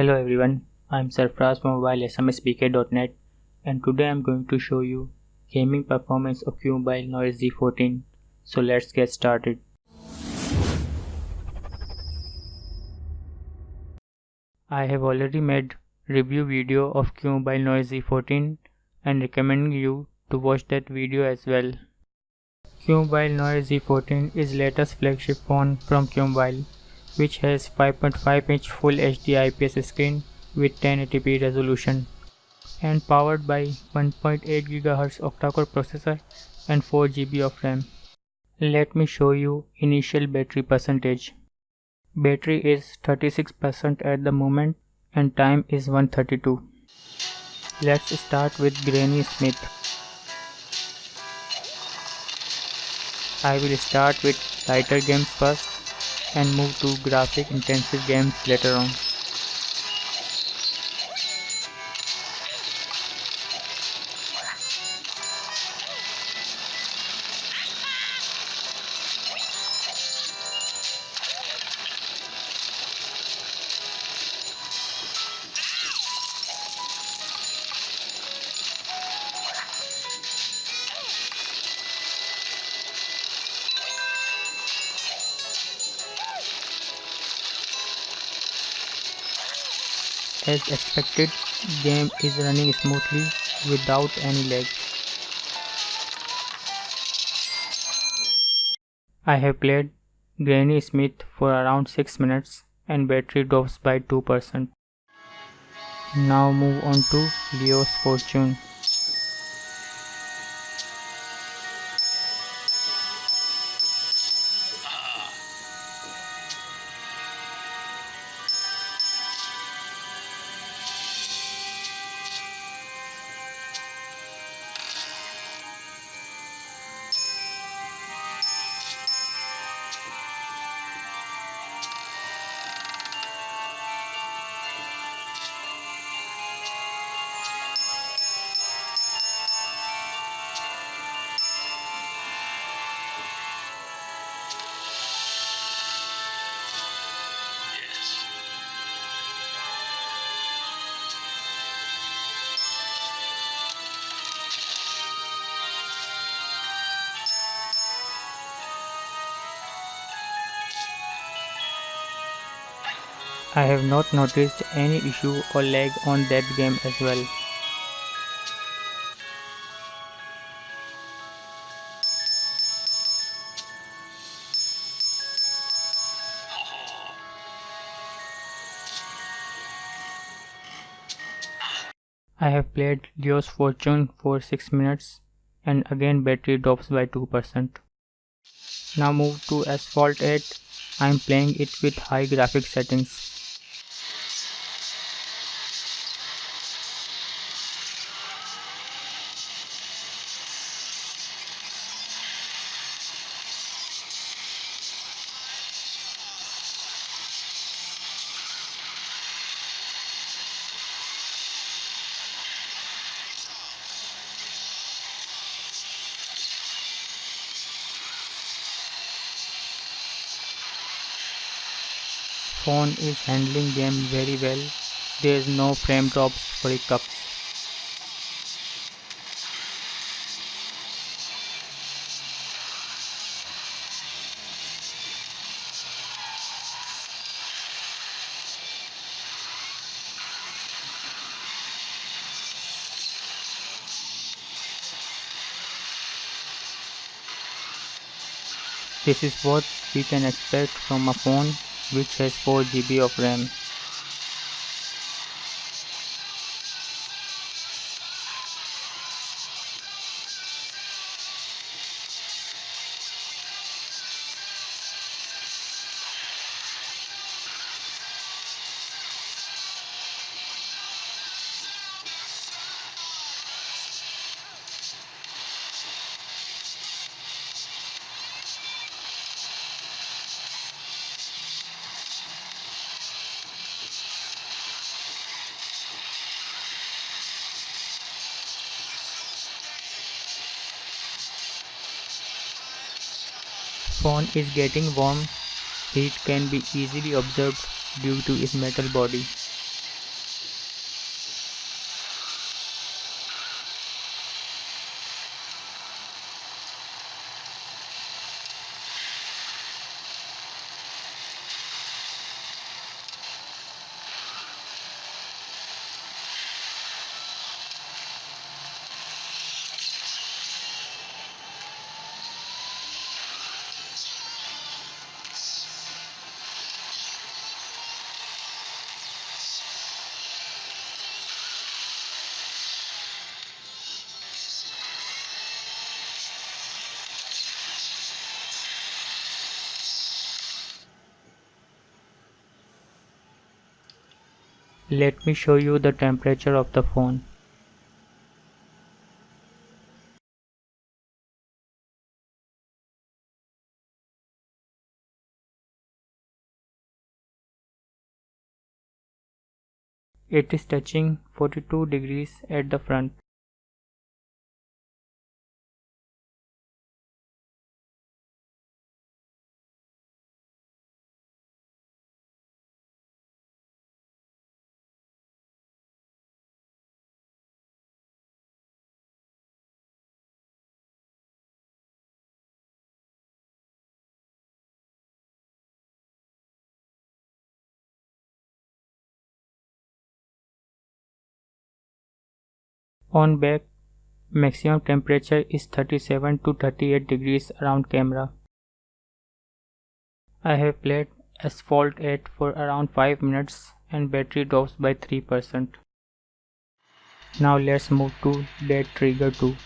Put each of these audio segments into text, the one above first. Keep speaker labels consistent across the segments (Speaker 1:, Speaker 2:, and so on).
Speaker 1: Hello everyone, I'm Sarfraz from mobile smspk.net and today I'm going to show you gaming performance of QMobile Noir Z14. So let's get started. I have already made review video of QMobile Noir Z14 and recommending you to watch that video as well. QMobile Noir Z14 is latest flagship phone from QMobile which has 5.5 inch full HD IPS screen with 1080p resolution and powered by 1.8 GHz octa-core processor and 4 GB of RAM. Let me show you initial battery percentage. Battery is 36% at the moment and time is 132. Let's start with Granny Smith. I will start with lighter games first and move to graphic intensive games later on. As expected, game is running smoothly without any lag. I have played Granny Smith for around 6 minutes and battery drops by 2%. Now move on to Leo's Fortune. I have not noticed any issue or lag on that game as well. I have played Leo's Fortune for 6 minutes and again battery drops by 2%. Now move to Asphalt 8. I am playing it with high graphics settings. Phone is handling game very well. There is no frame drops or hiccups. This is what we can expect from a phone which has 4 GB of RAM. Phone is getting warm, heat can be easily observed due to its metal body. Let me show you the temperature of the phone. It is touching 42 degrees at the front. On back, maximum temperature is 37 to 38 degrees around camera. I have played Asphalt 8 for around 5 minutes and battery drops by 3%. Now let's move to Dead Trigger 2.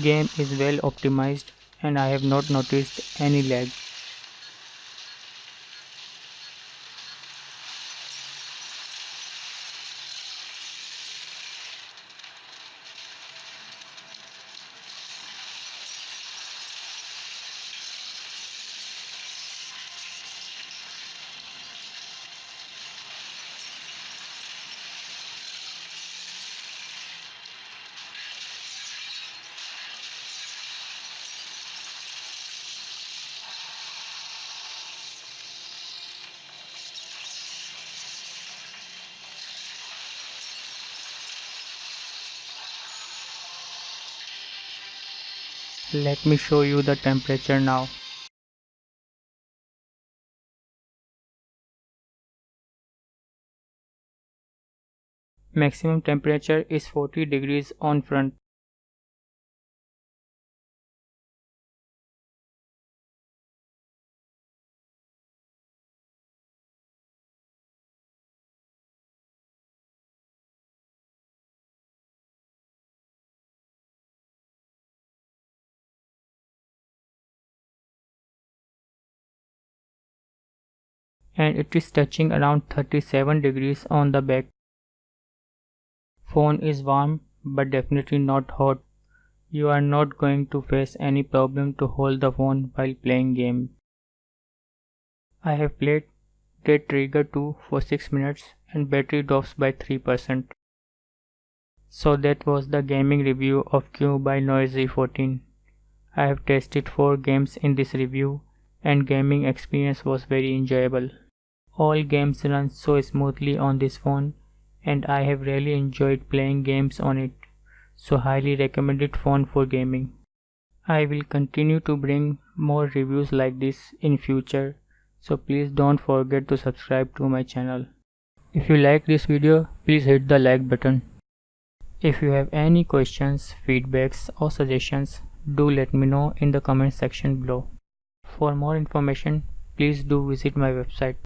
Speaker 1: Game is well optimized and I have not noticed any lag. Let me show you the temperature now. Maximum temperature is 40 degrees on front. And it is touching around 37 degrees on the back. Phone is warm but definitely not hot. You are not going to face any problem to hold the phone while playing game. I have played Dead Trigger 2 for 6 minutes and battery drops by 3%. So that was the gaming review of QMobile Noir Z14. I have tested 4 games in this review and gaming experience was very enjoyable. All games run so smoothly on this phone and I have really enjoyed playing games on it, so highly recommended phone for gaming. I will continue to bring more reviews like this in future, so please don't forget to subscribe to my channel. If you like this video, please hit the like button. If you have any questions, feedbacks or suggestions, do let me know in the comment section below. For more information, please do visit my website